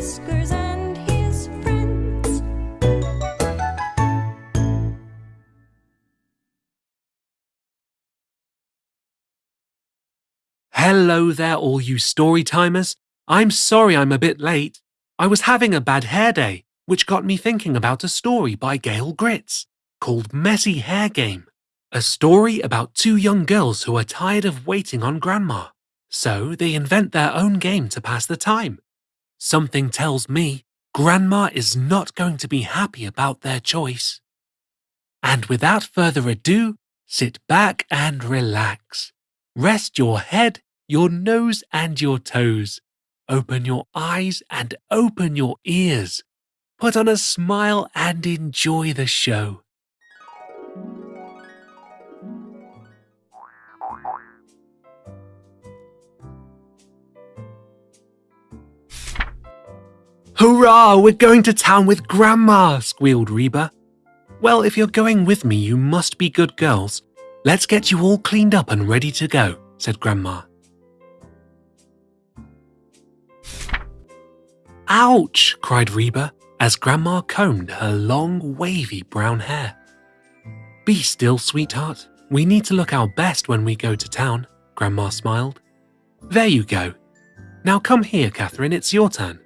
Whiskers and his friends. Hello there, all you story timers. I'm sorry I'm a bit late. I was having a bad hair day, which got me thinking about a story by Gail Gritz called Messy Hair Game. A story about two young girls who are tired of waiting on Grandma. So they invent their own game to pass the time. Something tells me Grandma is not going to be happy about their choice. And without further ado, sit back and relax. Rest your head, your nose, and your toes. Open your eyes and open your ears. Put on a smile and enjoy the show. Hurrah! We're going to town with Grandma! squealed Reba. Well, if you're going with me, you must be good girls. Let's get you all cleaned up and ready to go, said Grandma. Ouch! cried Reba as Grandma combed her long, wavy brown hair. Be still, sweetheart. We need to look our best when we go to town, Grandma smiled. There you go. Now come here, Catherine, it's your turn.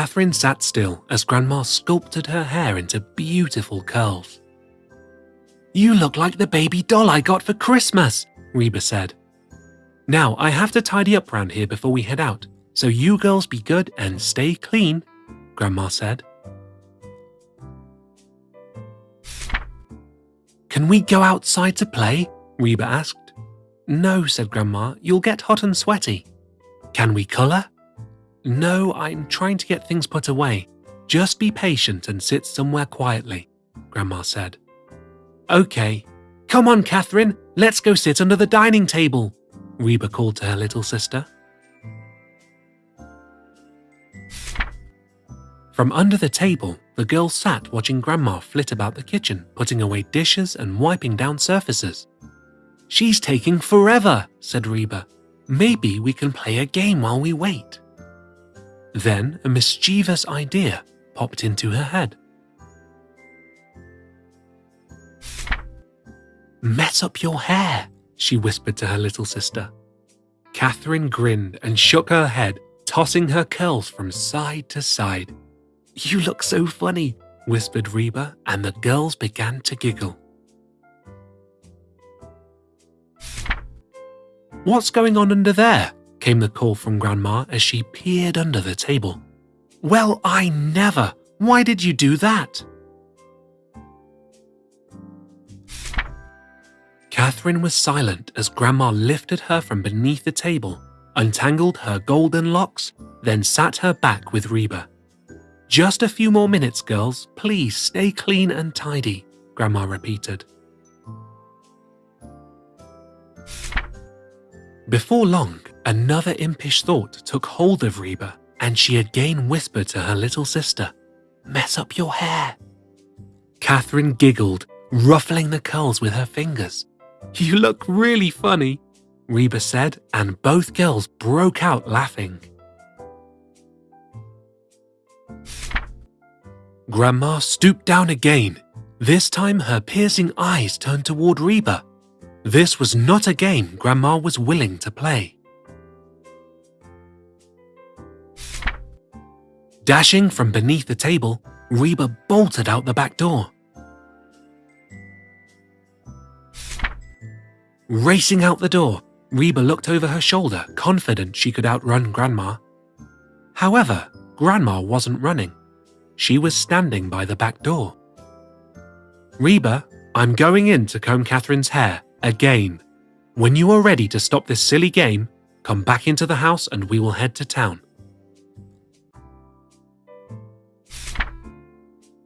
Catherine sat still as Grandma sculpted her hair into beautiful curls. You look like the baby doll I got for Christmas, Reba said. Now I have to tidy up round here before we head out, so you girls be good and stay clean, Grandma said. Can we go outside to play? Reba asked. No, said Grandma, you'll get hot and sweaty. Can we colour? No, I'm trying to get things put away. Just be patient and sit somewhere quietly, Grandma said. Okay. Come on, Catherine, let's go sit under the dining table, Reba called to her little sister. From under the table, the girl sat watching Grandma flit about the kitchen, putting away dishes and wiping down surfaces. She's taking forever, said Reba. Maybe we can play a game while we wait. Then a mischievous idea popped into her head. Mess up your hair, she whispered to her little sister. Catherine grinned and shook her head, tossing her curls from side to side. You look so funny, whispered Reba, and the girls began to giggle. What's going on under there? Came the call from Grandma as she peered under the table. Well, I never! Why did you do that? Catherine was silent as Grandma lifted her from beneath the table, untangled her golden locks, then sat her back with Reba. Just a few more minutes, girls. Please stay clean and tidy, Grandma repeated. Before long, another impish thought took hold of Reba, and she again whispered to her little sister, Mess up your hair. Catherine giggled, ruffling the curls with her fingers. You look really funny, Reba said, and both girls broke out laughing. Grandma stooped down again. This time her piercing eyes turned toward Reba. This was not a game Grandma was willing to play. Dashing from beneath the table, Reba bolted out the back door. Racing out the door, Reba looked over her shoulder, confident she could outrun Grandma. However, Grandma wasn't running. She was standing by the back door. Reba, I'm going in to comb Catherine's hair, again. When you are ready to stop this silly game, come back into the house and we will head to town.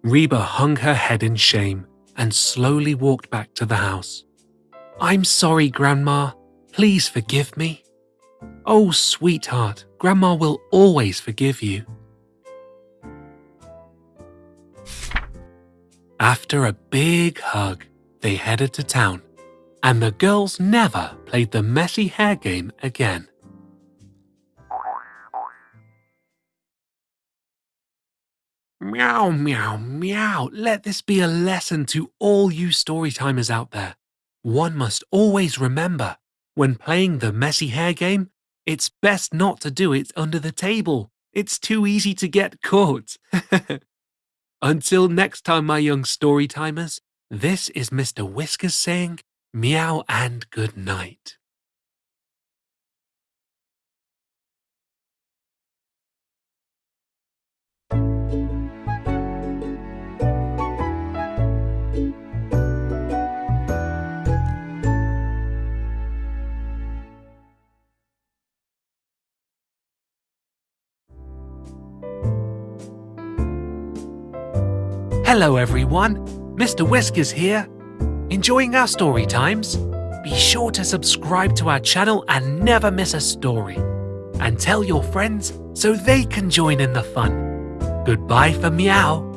Reba hung her head in shame and slowly walked back to the house. I'm sorry, Grandma. Please forgive me. Oh, sweetheart, Grandma will always forgive you. After a big hug, they headed to town and the girls never played the messy hair game again. Meow, meow, meow. Let this be a lesson to all you storytimers out there. One must always remember, when playing the messy hair game, it's best not to do it under the table. It's too easy to get caught. Until next time, my young storytimers, this is Mr. Whiskers saying, meow and good night. Hello, everyone. Mr. Whiskers here. Enjoying our story times? Be sure to subscribe to our channel and never miss a story. And tell your friends so they can join in the fun. Goodbye for meow.